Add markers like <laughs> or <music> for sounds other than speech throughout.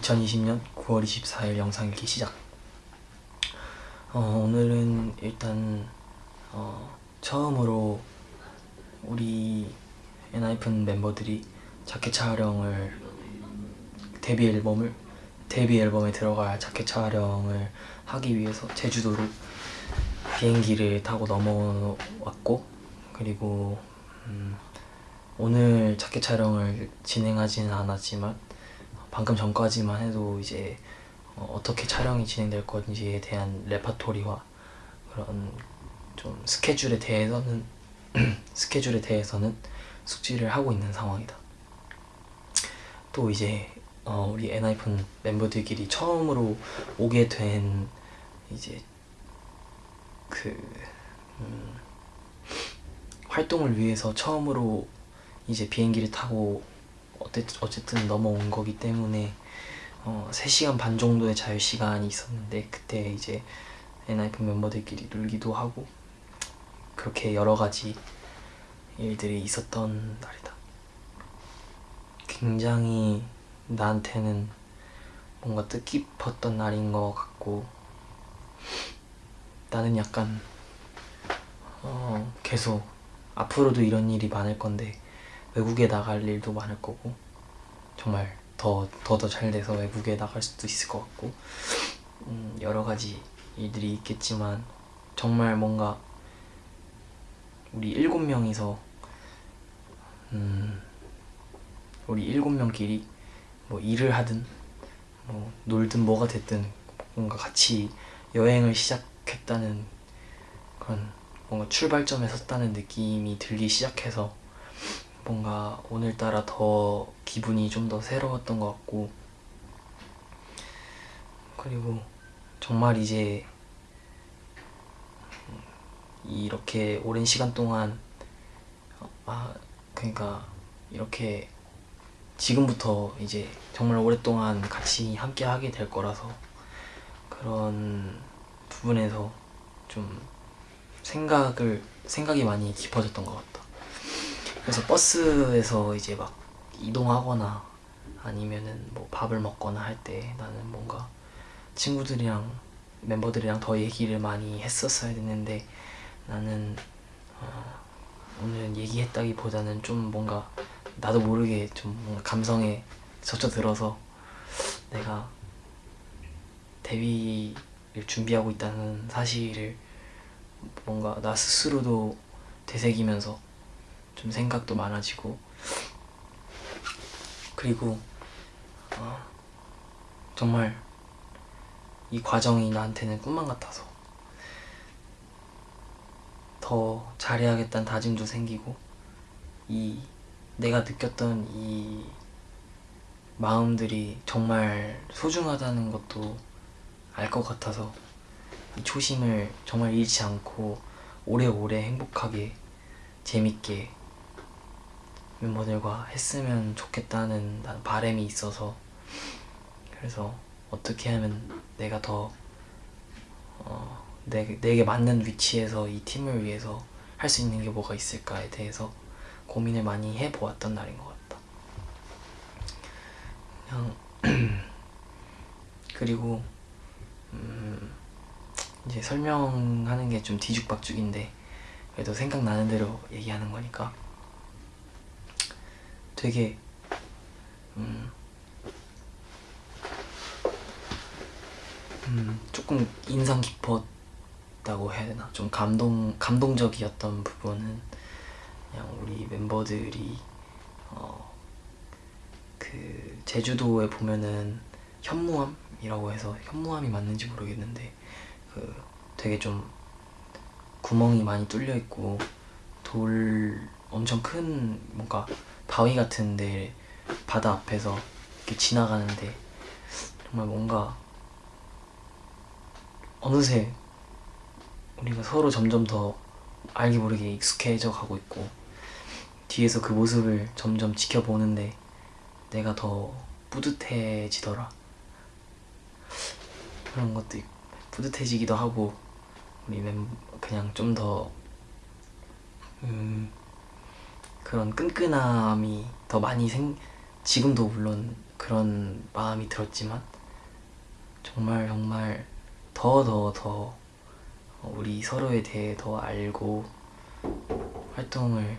2020년 9월 24일 영상 읽기 시작. 어, 오늘은 일단 어, 처음으로 우리 엔하이픈 멤버들이 자켓 촬영을 데뷔 앨범을 데뷔 앨범에 들어갈 자켓 촬영을 하기 위해서 제주도로 비행기를 타고 넘어왔고 그리고 음, 오늘 자켓 촬영을 진행하지는 않았지만 방금 전까지만 해도 이제 어, 떻게 촬영이 진행될 건지에 대한 레파토리와 그런 좀 스케줄에 대해서는 <clears throat> 스케줄에 대해서는 숙지를 하고 있는 상황이다. 또 이제 어, 우리 엔하이픈 멤버들끼리 처음으로 오게 된 이제 그 음, 활동을 위해서 처음으로 이제 비행기를 타고 어쨌든 넘어온 거기 때문에 어, 3시간 반 정도의 자유시간이 있었는데 그때 이제 엔하이픈 멤버들끼리 놀기도 하고 그렇게 여러 가지 일들이 있었던 날이다. 굉장히 나한테는 뭔가 뜻깊었던 날인 것 같고 나는 약간 어, 계속 앞으로도 이런 일이 많을 건데 외국에 나갈 일도 많을 거고 정말 더 더 더 잘 돼서 외국에 나갈 수도 있을 것 같고 음, 여러 가지 일들이 있겠지만 정말 뭔가 우리 일곱 명이서 음, 우리 일곱 명끼리 뭐 일을 하든 뭐 놀든 뭐가 됐든 뭔가 같이 여행을 시작했다는 그런 뭔가 출발점에 섰다는 느낌이 들기 시작해서 뭔가 오늘따라 더 기분이 좀 더 새로웠던 것 같고 그리고 정말 이제 이렇게 오랜 시간 동안 아 그러니까 이렇게 지금부터 이제 정말 오랫동안 같이 함께 하게 될 거라서 그런 부분에서 좀 생각을 생각이 많이 깊어졌던 것 같다. 그래서 버스에서 이제 막 이동하거나 아니면은 뭐 밥을 먹거나 할 때 나는 뭔가 친구들이랑 멤버들이랑 더 얘기를 많이 했었어야 됐는데 나는 어, 오늘 얘기했다기보다는 좀 뭔가 나도 모르게 좀 뭔가 감성에 젖혀들어서 내가 데뷔를 준비하고 있다는 사실을 뭔가 나 스스로도 되새기면서 좀 생각도 많아지고. 그리고 어, 정말 이 과정이 나한테는 꿈만 같아서 더 잘해야겠다는 다짐도 생기고 이 내가 느꼈던 이 마음들이 정말 소중하다는 것도 알 것 같아서 이 초심을 정말 잃지 않고 오래오래 행복하게 재밌게 멤버들과 했으면 좋겠다는 바람이 있어서. 그래서 어떻게 하면 내가 더 어, 내, 내게 맞는 위치에서 이 팀을 위해서 할 수 있는 게 뭐가 있을까에 대해서 고민을 많이 해보았던 날인 것 같다. 그냥 <clears throat> 그리고 음, 이제 설명하는 게 좀 뒤죽박죽인데 그래도 생각나는 대로 얘기하는 거니까 되게 음, 음, 조금 인상 깊었다고 해야 되나? 좀 감동 감동적이었던 부분은 그냥 우리 멤버들이 어, 그 제주도에 보면은 현무암이라고 해서 현무암이 맞는지 모르겠는데 그 되게 좀 구멍이 많이 뚫려 있고 돌 엄청 큰 뭔가 바위 같은데 바다 앞에서 이렇게 지나가는데 정말 뭔가 어느새 우리가 서로 점점 더 알게 모르게 익숙해져 가고 있고 뒤에서 그 모습을 점점 지켜보는데 내가 더 뿌듯해지더라. 그런 것도 뿌듯해지기도 하고 우리 멤 그냥 좀더 음, 그런 끈끈함이 더 많이 생, 지금도 물론 그런 마음이 들었지만 정말 정말 더 더 더 우리 서로에 대해 더 알고 활동을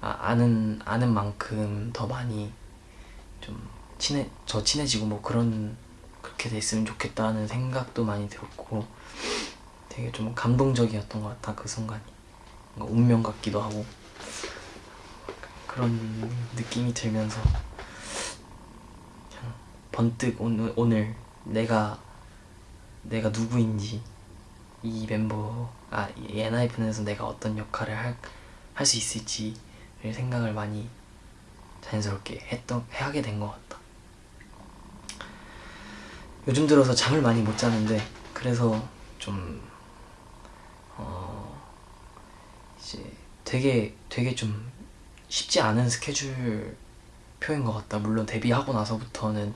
아, 아는 아는 만큼 더 많이 좀 친해 저 친해지고 뭐 그런 그렇게 됐으면 좋겠다는 생각도 많이 들었고 되게 좀 감동적이었던 것 같아 그 순간이. 운명 같기도 하고 그런 느낌이 들면서 번뜩 오늘, 오늘 내가 내가 누구인지 이 멤버 아이 엔하이픈에서 내가 어떤 역할을 할 할 수 있을지를 생각을 많이 자연스럽게 했던 하게 된 것 같다. 요즘 들어서 잠을 많이 못 자는데 그래서 좀 어, 이제 되게 되게 좀 쉽지 않은 스케줄 표인 것 같다. 물론 데뷔하고 나서부터는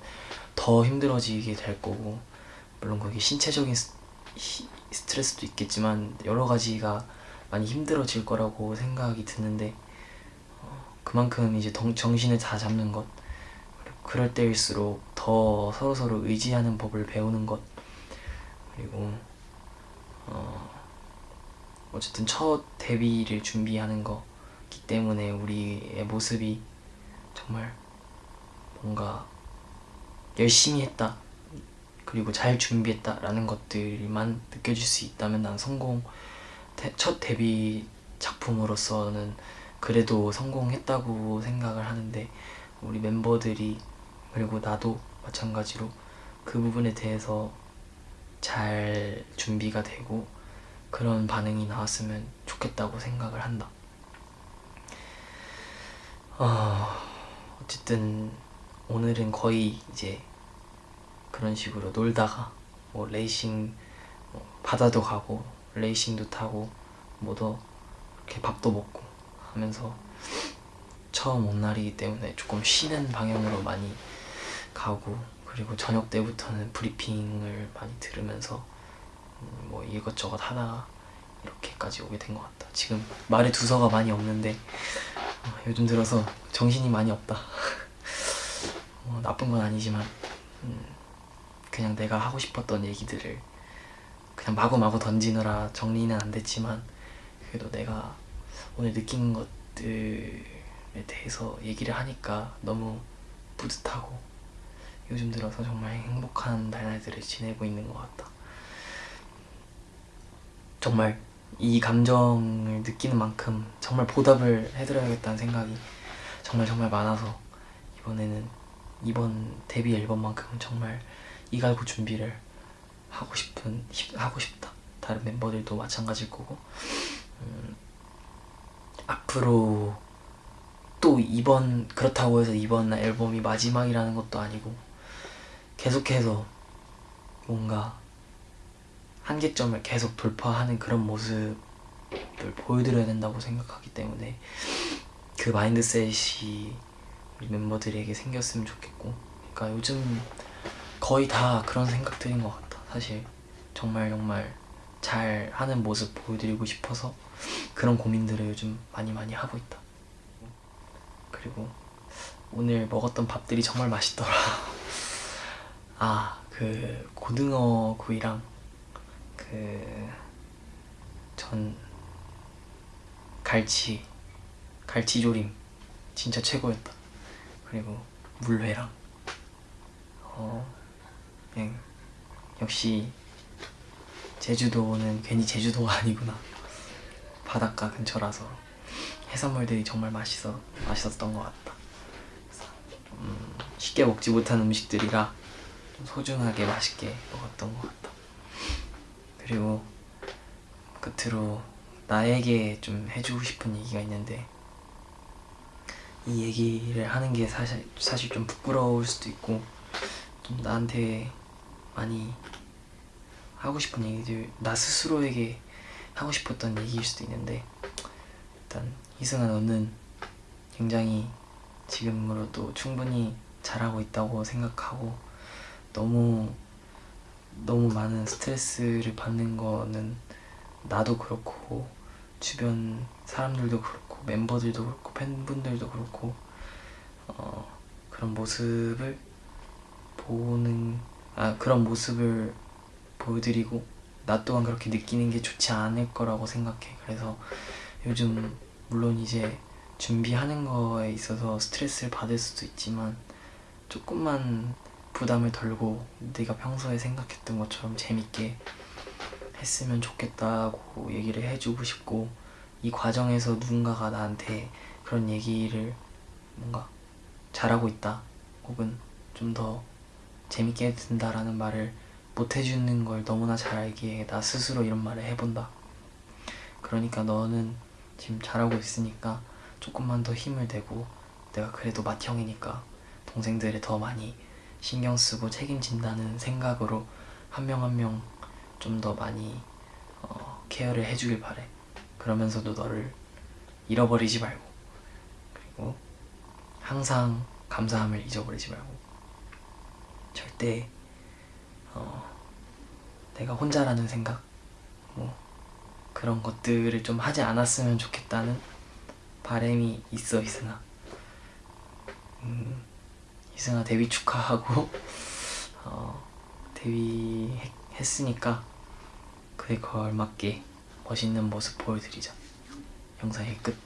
더 힘들어지게 될 거고 물론 거기 신체적인 스, 히- 스트레스도 있겠지만 여러 가지가 많이 힘들어질 거라고 생각이 드는데 어, 그만큼 이제 정, 정신을 다 잡는 것 그럴 때일수록 더 서로 서로 의지하는 법을 배우는 것 그리고 어, 어쨌든 첫 데뷔를 준비하는 거 기 때문에 우리의 모습이 정말 뭔가 열심히 했다 그리고 잘 준비했다라는 것들만 느껴질 수 있다면 난 성공 데- 첫 데뷔 작품으로서는 그래도 성공했다고 생각을 하는데 우리 멤버들이 그리고 나도 마찬가지로 그 부분에 대해서 잘 준비가 되고 그런 반응이 나왔으면 좋겠다고 생각을 한다. 어, 어쨌든 오늘은 거의 이제 그런 식으로 놀다가 뭐 레이싱 뭐 바다도 가고 레이싱도 타고 뭐도 이렇게 밥도 먹고 하면서 처음 온 날이기 때문에 조금 쉬는 방향으로 많이 가고 그리고 저녁 때부터는 브리핑을 많이 들으면서 음, 뭐 이것저것 하다가 이렇게까지 오게 된 것 같다. 지금 말에 두서가 많이 없는데 어, 요즘 들어서 정신이 많이 없다. 뭐 나쁜 건 아니지만 음, 그냥 내가 하고 싶었던 얘기들을 그냥 마구마구 던지느라 정리는 안 됐지만 그래도 내가 오늘 느낀 것들에 대해서 얘기를 하니까 너무 뿌듯하고 요즘 들어서 정말 행복한 날들을 지내고 있는 것 같다. 정말 이 감정을 느끼는 만큼 정말 보답을 해드려야겠다는 생각이 정말 정말 많아서 이번에는 이번 데뷔 앨범만큼은 정말 이갈고 준비를 하고 싶은 싶- 하고 싶다. 다른 멤버들도 마찬가지일 거고 음, 앞으로 또 이번 그렇다고 해서 이번 앨범이 마지막이라는 것도 아니고 계속해서 뭔가 한계점을 계속 돌파하는 그런 모습을 보여드려야 된다고 생각하기 때문에 그 마인드셋이 우리 멤버들에게 생겼으면 좋겠고 그러니까 요즘 거의 다 그런 생각들인 것 같다 사실. 정말 정말 잘 하는 모습 보여드리고 싶어서 그런 고민들을 요즘 많이 많이 하고 있다. 그리고 오늘 먹었던 밥들이 정말 맛있더라. <laughs> 아 그 고등어 구이랑 그 전 갈치 갈치조림 진짜 최고였다. 그리고 물회랑 어 그냥 역시 제주도는 괜히 제주도가 아니구나. 바닷가 근처라서 해산물들이 정말 맛있어 맛있었던 것 같다. 음, 쉽게 먹지 못한 음식들이라 좀 소중하게 맛있게 먹었던 것 같다 그리고 끝으로 나에게 좀 해주고 싶은 얘기가 있는데 이 얘기를 하는 게 사실 사실 좀 부끄러울 수도 있고 좀 나한테 많이 하고 싶은 얘기들 나 스스로에게 하고 싶었던 얘기일 수도 있는데 일단 희승아 너는 굉장히 지금으로도 충분히 잘하고 있다고 생각하고 너무 너무 많은 스트레스를 받는 거는 나도 그렇고 주변 사람들도 그렇고 멤버들도 그렇고 팬분들도 그렇고 어 그런 모습을 보는 아 그런 모습을 보여드리고 나 또한 그렇게 느끼는 게 좋지 않을 거라고 생각해. 그래서 요즘 물론 이제 준비하는 거에 있어서 스트레스를 받을 수도 있지만 조금만 부담을 덜고 네가 평소에 생각했던 것처럼 재밌게 했으면 좋겠다고 얘기를 해주고 싶고 이 과정에서 누군가가 나한테 그런 얘기를 뭔가 잘하고 있다 혹은 좀 더 재밌게 된다라는 말을 못 해주는 걸 너무나 잘 알기에 나 스스로 이런 말을 해본다. 그러니까 너는 지금 잘하고 있으니까 조금만 더 힘을 내고 내가 그래도 맏형이니까 동생들을 더 많이 신경 쓰고 책임진다는 생각으로 한 명 한 명 좀 더 많이 어, 케어를 해주길 바래. 그러면서도 너를 잃어버리지 말고 그리고 항상 감사함을 잊어버리지 말고 절대 어, 내가 혼자라는 생각 뭐 그런 것들을 좀 하지 않았으면 좋겠다는 바람이 있어 이승아 음, 이승아 데뷔 축하하고 <laughs> 어, 데뷔했으니까 그에 걸맞게 멋있는 모습 보여드리자 영상의 끝